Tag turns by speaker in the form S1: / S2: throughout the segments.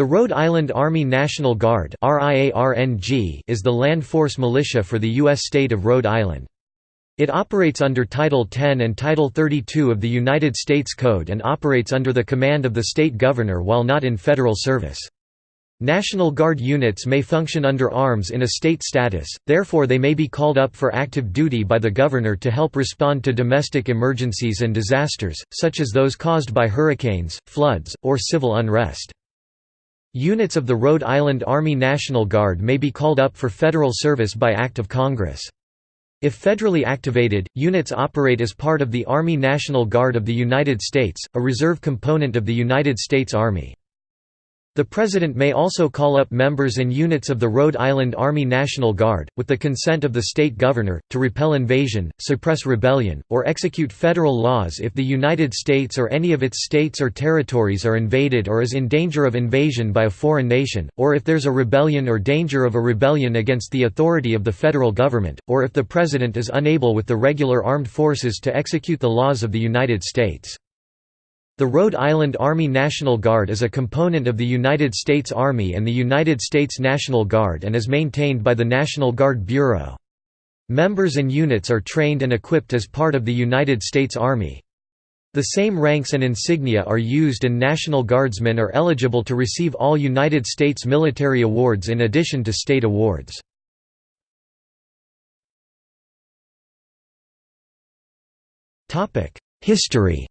S1: The Rhode Island Army National Guard is the land force militia for the U.S. state of Rhode Island. It operates under Title 10 and Title 32 of the United States Code and operates under the command of the state governor while not in federal service. National Guard units may function under arms in a state status, therefore they may be called up for active duty by the governor to help respond to domestic emergencies and disasters, such as those caused by hurricanes, floods, or civil unrest. Units of the Rhode Island Army National Guard may be called up for federal service by Act of Congress. If federally activated, units operate as part of the Army National Guard of the United States, a reserve component of the United States Army. The President may also call up members and units of the Rhode Island Army National Guard, with the consent of the state governor, to repel invasion, suppress rebellion, or execute federal laws if the United States or any of its states or territories are invaded or is in danger of invasion by a foreign nation, or if there's a rebellion or danger of a rebellion against the authority of the federal government, or if the President is unable with the regular armed forces to execute the laws of the United States. The Rhode Island Army National Guard is a component of the United States Army and the United States National Guard and is maintained by the National Guard Bureau. Members and units are trained and equipped as part of the United States Army. The same ranks and insignia are used and National Guardsmen are eligible to receive all United States military awards in addition to state awards. History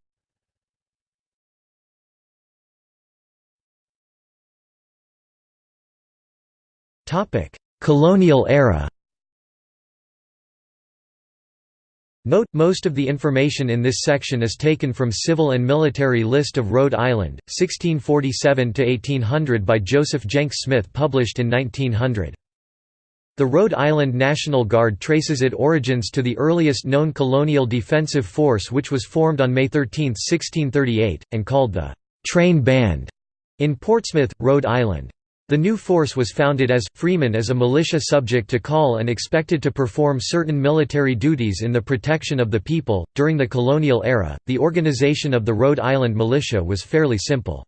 S1: Colonial era Note, most of the information in this section is taken from Civil and Military List of Rhode Island, 1647–1800 by Joseph Jenks Smith published in 1900. The Rhode Island National Guard traces its origins to the earliest known colonial defensive force which was formed on May 13, 1638, and called the «Train Band» in Portsmouth, Rhode Island. The new force was founded as, Freeman as a militia subject to call and expected to perform certain military duties in the protection of the people. During the colonial era, the organization of the Rhode Island militia was fairly simple.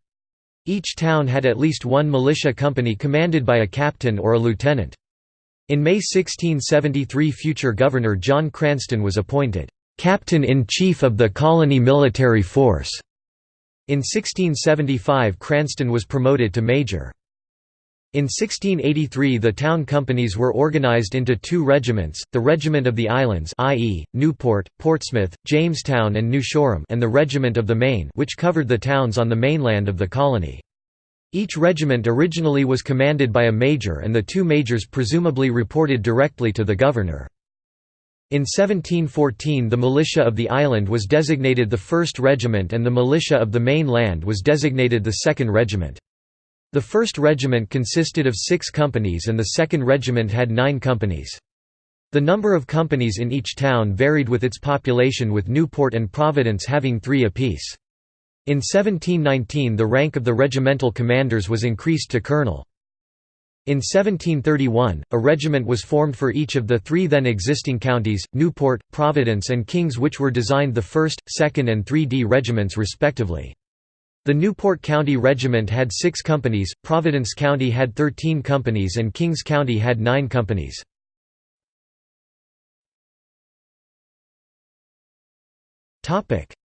S1: Each town had at least one militia company commanded by a captain or a lieutenant. In May 1673 future Governor John Cranston was appointed, "...captain-in-chief of the colony military force." In 1675 Cranston was promoted to major. In 1683 the town companies were organized into two regiments, the Regiment of the Islands i.e., Newport, Portsmouth, Jamestown and New Shoreham and the Regiment of the Main which covered the towns on the mainland of the colony. Each regiment originally was commanded by a major and the two majors presumably reported directly to the governor. In 1714 the militia of the island was designated the 1st Regiment and the militia of the main land was designated the 2nd Regiment. The 1st Regiment consisted of six companies and the 2nd Regiment had nine companies. The number of companies in each town varied with its population with Newport and Providence having three apiece. In 1719 the rank of the regimental commanders was increased to colonel. In 1731, a regiment was formed for each of the three then existing counties, Newport, Providence and Kings which were designed the 1st, 2nd and 3d regiments respectively. The Newport County Regiment had six companies, Providence County had 13 companies and Kings County had nine companies.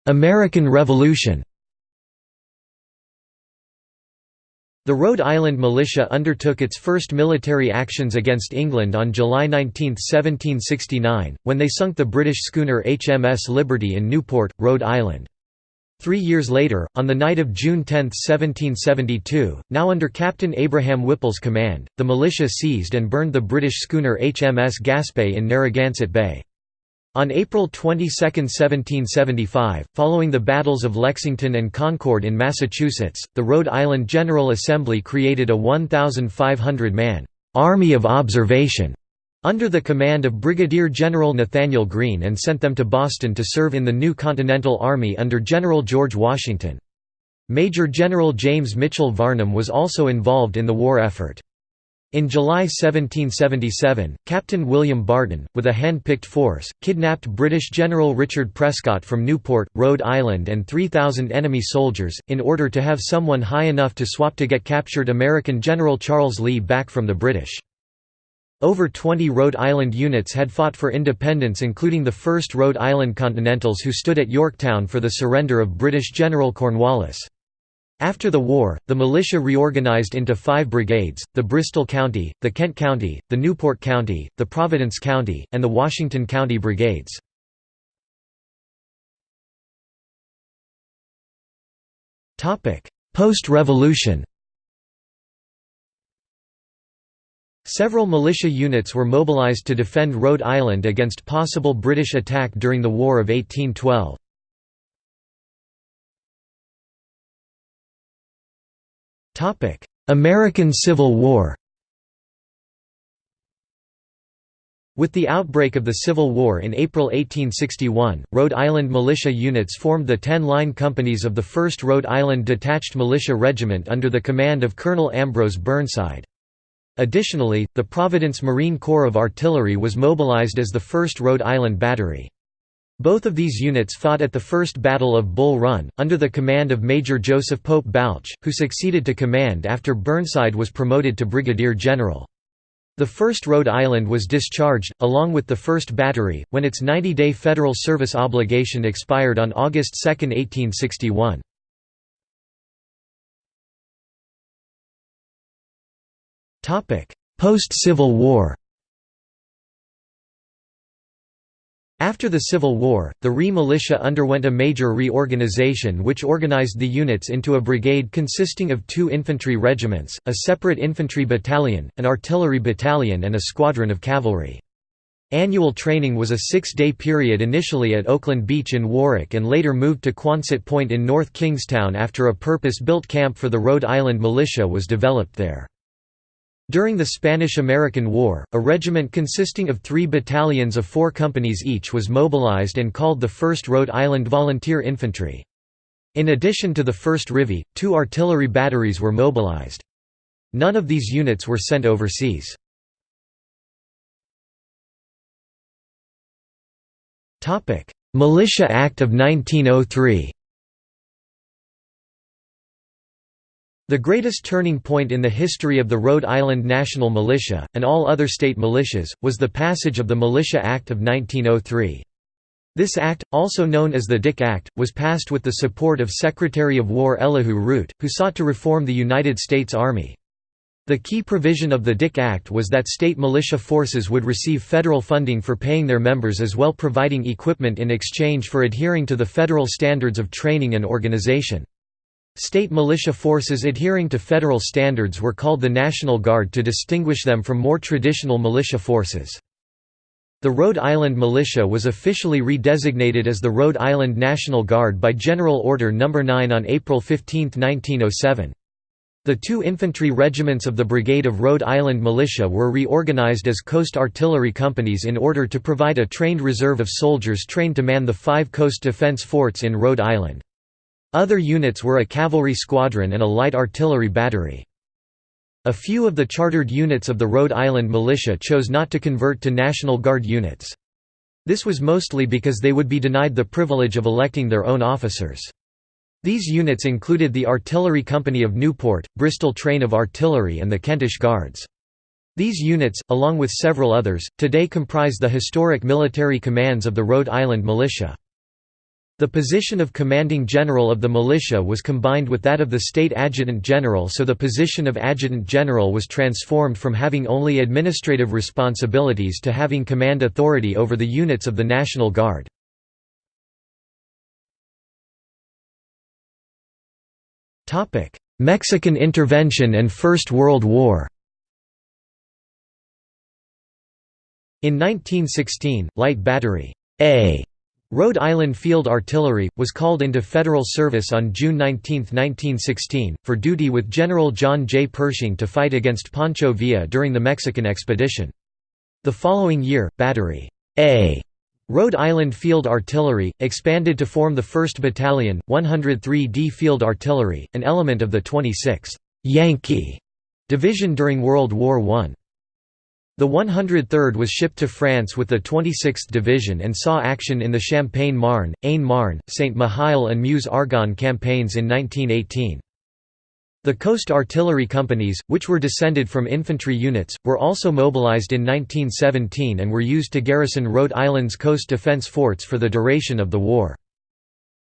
S1: American Revolution The Rhode Island Militia undertook its first military actions against England on July 19, 1769, when they sunk the British schooner HMS Liberty in Newport, Rhode Island. Three years later, on the night of June 10, 1772, now under Captain Abraham Whipple's command, the militia seized and burned the British schooner HMS Gaspee in Narragansett Bay. On April 22, 1775, following the battles of Lexington and Concord in Massachusetts, the Rhode Island General Assembly created a 1,500-man «Army of Observation» under the command of Brigadier General Nathanael Greene and sent them to Boston to serve in the new Continental Army under General George Washington. Major General James Mitchell Varnum was also involved in the war effort. In July 1777, Captain William Barton, with a hand-picked force, kidnapped British General Richard Prescott from Newport, Rhode Island and 3,000 enemy soldiers, in order to have someone high enough to swap to get captured American General Charles Lee back from the British. Over 20 Rhode Island units had fought for independence including the 1st Rhode Island Continentals who stood at Yorktown for the surrender of British General Cornwallis. After the war, the militia reorganized into five brigades, the Bristol County, the Kent County, the Newport County, the Providence County, and the Washington County Brigades. Post-revolution Several militia units were mobilized to defend Rhode Island against possible British attack during the War of 1812. American Civil War With the outbreak of the Civil War in April 1861, Rhode Island militia units formed the Ten Line Companies of the 1st Rhode Island Detached Militia Regiment under the command of Colonel Ambrose Burnside. Additionally, the Providence Marine Corps of Artillery was mobilized as the 1st Rhode Island Battery. Both of these units fought at the First Battle of Bull Run, under the command of Major Joseph Pope Balch, who succeeded to command after Burnside was promoted to brigadier general. The 1st Rhode Island was discharged, along with the 1st Battery, when its 90-day federal service obligation expired on August 2, 1861. Post-Civil War After the Civil War, the RI militia underwent a major reorganization which organized the units into a brigade consisting of two infantry regiments, a separate infantry battalion, an artillery battalion and a squadron of cavalry. Annual training was a six-day period initially at Oakland Beach in Warwick and later moved to Quonset Point in North Kingstown after a purpose-built camp for the Rhode Island militia was developed there. During the Spanish–American War, a regiment consisting of three battalions of four companies each was mobilized and called the 1st Rhode Island Volunteer Infantry. In addition to the 1st RIVI, two artillery batteries were mobilized. None of these units were sent overseas. Militia Act of 1903 The greatest turning point in the history of the Rhode Island National Militia, and all other state militias, was the passage of the Militia Act of 1903. This act, also known as the Dick Act, was passed with the support of Secretary of War Elihu Root, who sought to reform the United States Army. The key provision of the Dick Act was that state militia forces would receive federal funding for paying their members as well providing equipment in exchange for adhering to the federal standards of training and organization. State militia forces adhering to federal standards were called the National Guard to distinguish them from more traditional militia forces. The Rhode Island Militia was officially redesignated as the Rhode Island National Guard by General Order No. 9 on April 15, 1907. The two infantry regiments of the Brigade of Rhode Island Militia were reorganized as coast artillery companies in order to provide a trained reserve of soldiers trained to man the five coast defense forts in Rhode Island. Other units were a cavalry squadron and a light artillery battery. A few of the chartered units of the Rhode Island militia chose not to convert to National Guard units. This was mostly because they would be denied the privilege of electing their own officers. These units included the Artillery Company of Newport, Bristol Train of Artillery and the Kentish Guards. These units, along with several others, today comprise the historic military commands of the Rhode Island Militia. The position of commanding general of the militia was combined with that of the state adjutant general so the position of adjutant general was transformed from having only administrative responsibilities to having command authority over the units of the National Guard. Mexican intervention and First World War In 1916, Light Battery A Rhode Island Field Artillery, was called into federal service on June 19, 1916, for duty with General John J. Pershing to fight against Pancho Villa during the Mexican expedition. The following year, Battery A Rhode Island Field Artillery, expanded to form the 1st Battalion, 103d Field Artillery, an element of the 26th Yankee Division during World War I. The 103rd was shipped to France with the 26th Division and saw action in the Champagne-Marne, Aisne-Marne, Saint-Mihiel and Meuse-Argonne campaigns in 1918. The Coast Artillery Companies, which were descended from infantry units, were also mobilized in 1917 and were used to garrison Rhode Island's coast defense forts for the duration of the war.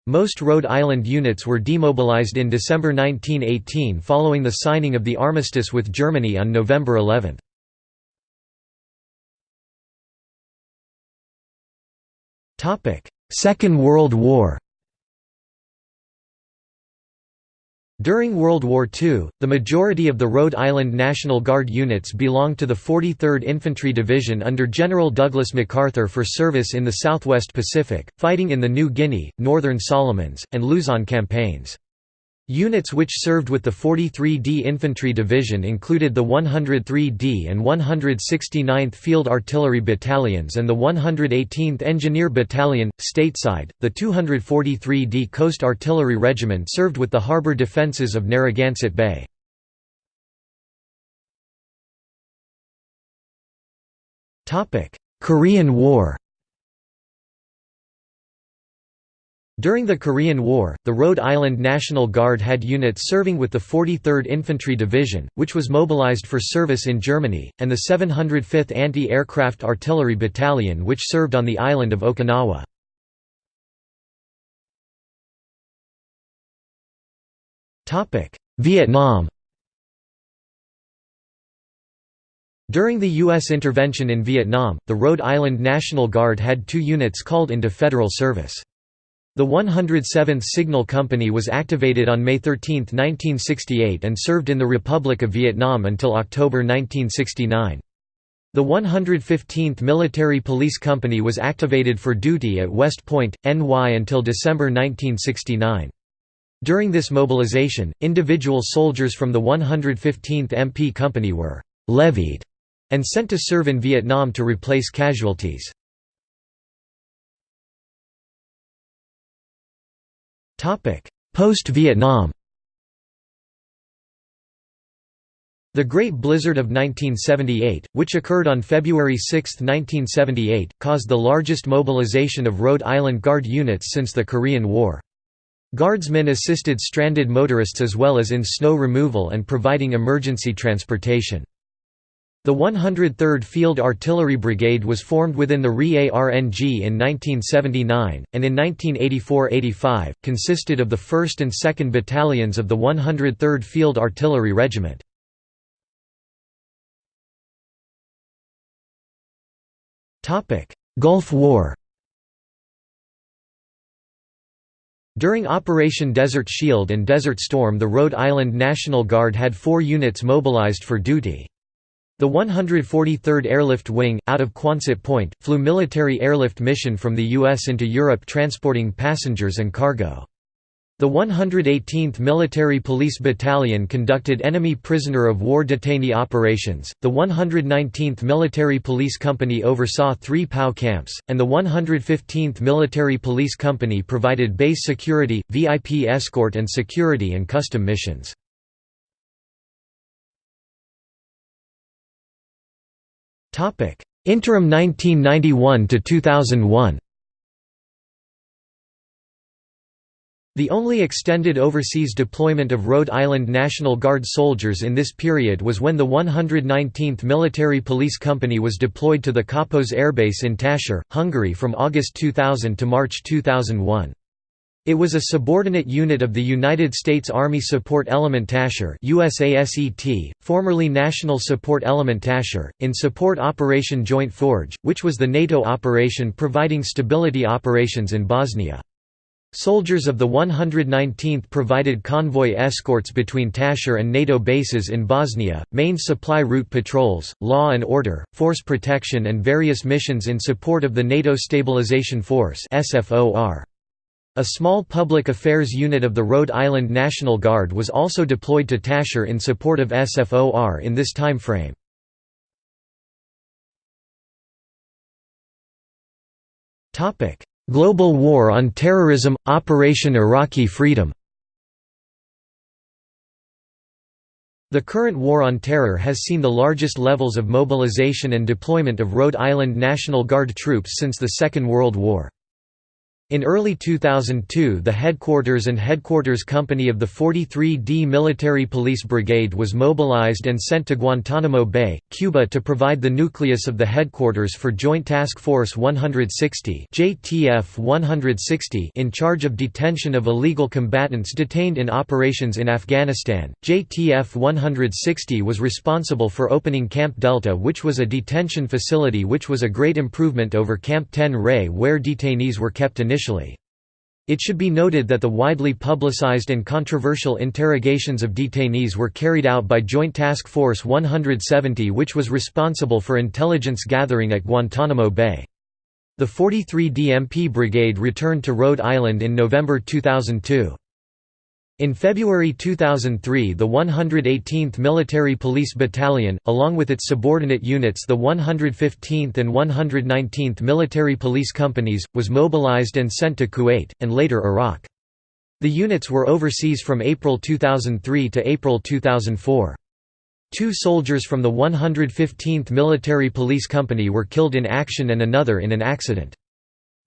S1: Most Rhode Island units were demobilized in December 1918 following the signing of the armistice with Germany on November 11. Second World War During World War II, the majority of the Rhode Island National Guard units belonged to the 43rd Infantry Division under General Douglas MacArthur for service in the Southwest Pacific, fighting in the New Guinea, Northern Solomons, and Luzon campaigns. Units which served with the 43d Infantry Division included the 103d and 169th Field Artillery Battalions and the 118th Engineer Battalion. Stateside, the 243d Coast Artillery Regiment served with the harbor defences of Narragansett Bay. Korean War During the Korean War, the Rhode Island National Guard had units serving with the 43rd Infantry Division, which was mobilized for service in Germany, and the 705th Anti-Aircraft Artillery Battalion which served on the island of Okinawa. Vietnam During the U.S. intervention in Vietnam, the Rhode Island National Guard had two units called into federal service. The 107th Signal Company was activated on May 13, 1968 and served in the Republic of Vietnam until October 1969. The 115th Military Police Company was activated for duty at West Point, NY until December 1969. During this mobilization, individual soldiers from the 115th MP Company were «levied» and sent to serve in Vietnam to replace casualties. Post-Vietnam The Great Blizzard of 1978, which occurred on February 6, 1978, caused the largest mobilization of Rhode Island Guard units since the Korean War. Guardsmen assisted stranded motorists as well as in snow removal and providing emergency transportation. The 103rd Field Artillery Brigade was formed within the RI-ARNG in 1979, and in 1984–85, consisted of the 1st and 2nd Battalions of the 103rd Field Artillery Regiment. Gulf War During Operation Desert Shield and Desert Storm the Rhode Island National Guard had four units mobilized for duty. The 143rd Airlift Wing, out of Quonset Point, flew military airlift mission from the U.S. into Europe transporting passengers and cargo. The 118th Military Police Battalion conducted enemy prisoner of war detainee operations, the 119th Military Police Company oversaw three POW camps, and the 115th Military Police Company provided base security, VIP escort and security and custom missions. Interim 1991 to 2001. The only extended overseas deployment of Rhode Island National Guard soldiers in this period was when the 119th Military Police Company was deployed to the Kapos Air Base in Taszar, Hungary from August 2000 to March 2001. It was a subordinate unit of the United States Army Support Element Taszar USASET, formerly National Support Element Taszar, in Support Operation Joint Forge, which was the NATO operation providing stability operations in Bosnia. Soldiers of the 119th provided convoy escorts between Taszar and NATO bases in Bosnia, main supply route patrols, law and order, force protection and various missions in support of the NATO Stabilization Force SFOR. A small public affairs unit of the Rhode Island National Guard was also deployed to Taszar in support of SFOR in this time frame. Global War on Terrorism – Operation Iraqi Freedom The current War on Terror has seen the largest levels of mobilization and deployment of Rhode Island National Guard troops since the Second World War. In early 2002 the headquarters and headquarters company of the 43d Military Police Brigade was mobilized and sent to Guantanamo Bay, Cuba to provide the nucleus of the headquarters for Joint Task Force 160 JTF 160 in charge of detention of illegal combatants detained in operations in Afghanistan. JTF 160 was responsible for opening Camp Delta which was a detention facility which was a great improvement over Camp Ten Ray where detainees were kept initially initially. It should be noted that the widely publicized and controversial interrogations of detainees were carried out by Joint Task Force 170 which was responsible for intelligence gathering at Guantanamo Bay. The 43 DMP Brigade returned to Rhode Island in November 2002. In February 2003 the 118th Military Police Battalion, along with its subordinate units the 115th and 119th Military Police Companies, was mobilized and sent to Kuwait, and later Iraq. The units were overseas from April 2003 to April 2004. Two soldiers from the 115th Military Police Company were killed in action and another in an accident.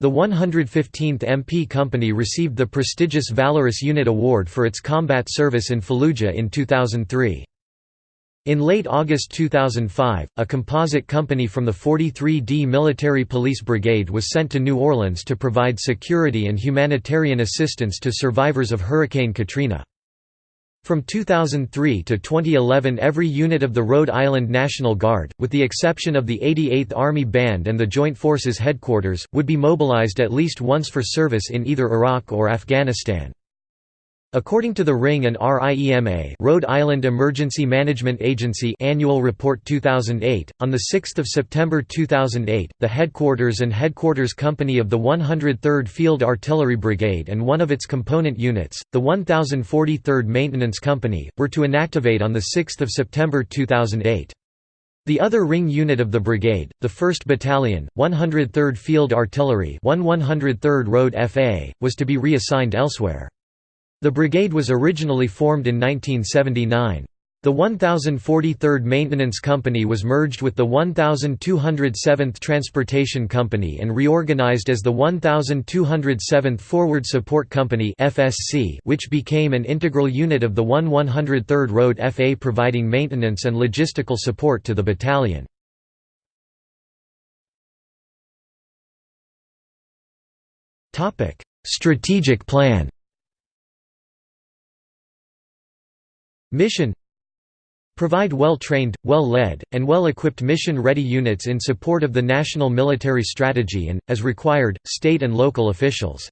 S1: The 115th MP Company received the prestigious Valorous Unit Award for its combat service in Fallujah in 2003. In late August 2005, a composite company from the 43d Military Police Brigade was sent to New Orleans to provide security and humanitarian assistance to survivors of Hurricane Katrina. From 2003 to 2011 every unit of the Rhode Island National Guard, with the exception of the 88th Army Band and the Joint Forces Headquarters, would be mobilized at least once for service in either Iraq or Afghanistan. According to the Ring and RIEMA Rhode Island Emergency Management Agency Annual Report 2008, on 6 September 2008, the headquarters and headquarters company of the 103rd Field Artillery Brigade and one of its component units, the 1043rd Maintenance Company, were to inactivate on 6 September 2008. The other ring unit of the brigade, the 1st Battalion, 103rd Field Artillery 1 103rd Road FA, was to be reassigned elsewhere. The brigade was originally formed in 1979. The 1043rd Maintenance Company was merged with the 1207th Transportation Company and reorganized as the 1207th Forward Support Company which became an integral unit of the 1 103rd Road FA providing maintenance and logistical support to the battalion. Strategic plan Mission Provide well-trained, well-led, and well-equipped mission-ready units in support of the national military strategy and, as required, state and local officials.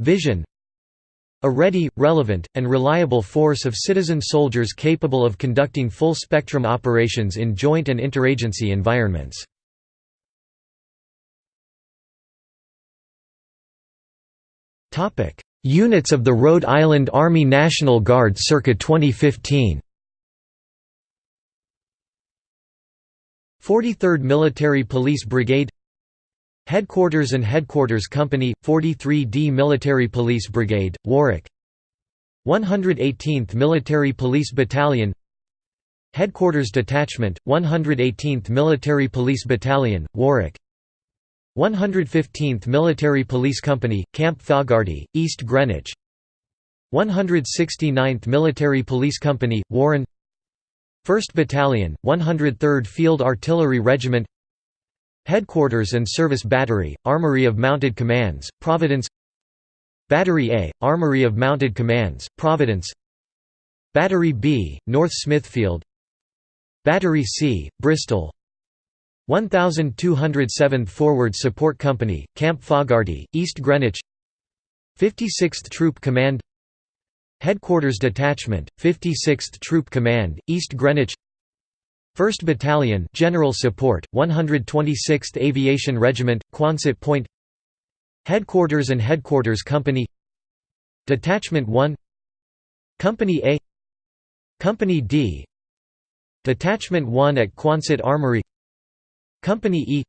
S1: Vision A ready, relevant, and reliable force of citizen soldiers capable of conducting full-spectrum operations in joint and interagency environments. Units of the Rhode Island Army National Guard circa 2015 43rd Military Police Brigade. Headquarters and Headquarters Company, 43d Military Police Brigade, Warwick. 118th Military Police Battalion. Headquarters Detachment, 118th Military Police Battalion, Warwick 115th Military Police Company, Camp Fogarty, East Greenwich. 169th Military Police Company, Warren. 1st Battalion, 103rd Field Artillery Regiment. Headquarters and Service Battery, Armory of Mounted Commands, Providence. Battery A, Armory of Mounted Commands, Providence. Battery B, North Smithfield. Battery C, Bristol 1207th Forward Support Company, Camp Fogarty, East Greenwich. 56th Troop Command. Headquarters Detachment, 56th Troop Command, East Greenwich. 1st Battalion General Support, 126th Aviation Regiment, Quonset Point. Headquarters and Headquarters Company. Detachment 1 Company A. Company D. Detachment 1 at Quonset Armory Company E.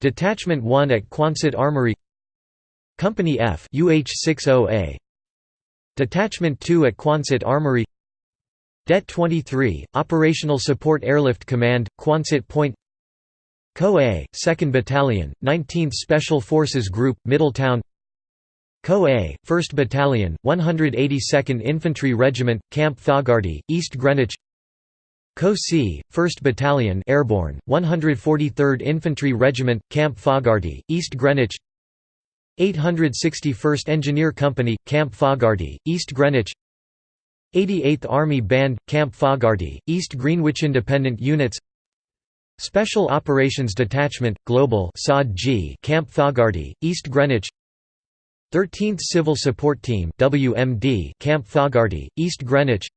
S1: Detachment 1 at Quonset Armory. Company F UH-60A Detachment 2 at Quonset Armory. Det 23, Operational Support Airlift Command, Quonset Point. Co-A, 2nd Battalion, 19th Special Forces Group, Middletown. Co-A, 1st Battalion, 182nd Infantry Regiment, Camp Fogarty, East Greenwich Co-C, 1st Battalion Airborne, 143rd Infantry Regiment, Camp Fogarty, East Greenwich 861st Engineer Company, Camp Fogarty, East Greenwich 88th Army Band, Camp Fogarty, East Greenwich Independent Units Special Operations Detachment, Global Camp Fogarty, East Greenwich 13th Civil Support Team WMD, Camp Fogarty, East Greenwich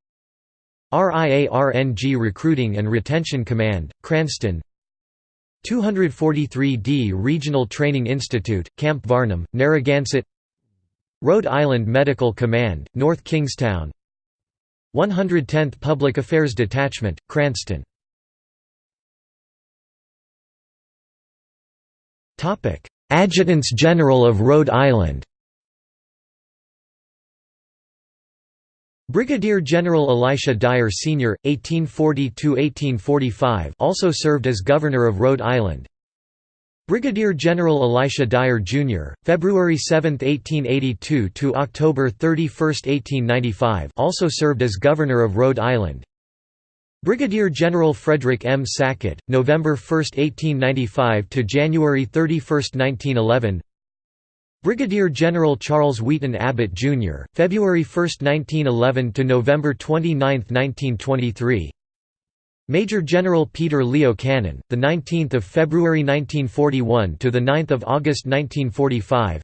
S1: RIARNG Recruiting and Retention Command, Cranston. 243d Regional Training Institute, Camp Varnum, Narragansett. Rhode Island Medical Command, North Kingstown. 110th Public Affairs Detachment, Cranston. Adjutants General of Rhode Island Brigadier General Elisha Dyer Sr., 1840–1845 also served as Governor of Rhode Island. Brigadier General Elisha Dyer Jr., February 7, 1882 to October 31, 1895 also served as Governor of Rhode Island. Brigadier General Frederick M. Sackett, November 1, 1895 to January 31, 1911 Brigadier General Charles Wheaton Abbott, Jr., February 1, 1911 to November 29, 1923. Major General Peter Leo Cannon, the 19th of February 1941 to the 9th of August 1945.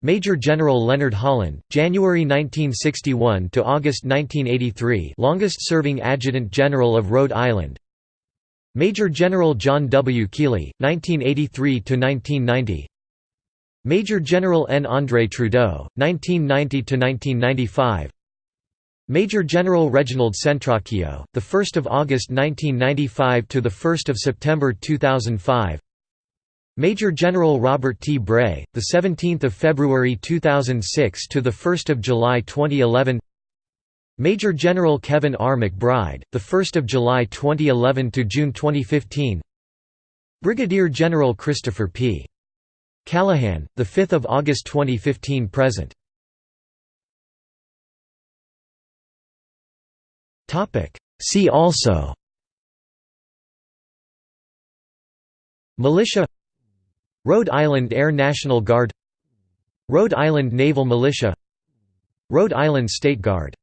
S1: Major General Leonard Holland, January 1961 to August 1983, longest-serving Adjutant General of Rhode Island. Major General John W. Keeley, 1983 to 1990. Major General N. André Trudeau, 1990–1995 Major General Reginald Centracchio, 1 August 1995 – to 1 September 2005 Major General Robert T. Bray, 17 February 2006 – to 1 July 2011 Major General Kevin R. McBride, 1 July 2011 – to June 2015 Brigadier General Christopher P. Callahan, 5 August 2015 present. See also. Militia. Rhode Island Air National Guard. Rhode Island Naval Militia. Rhode Island State Guard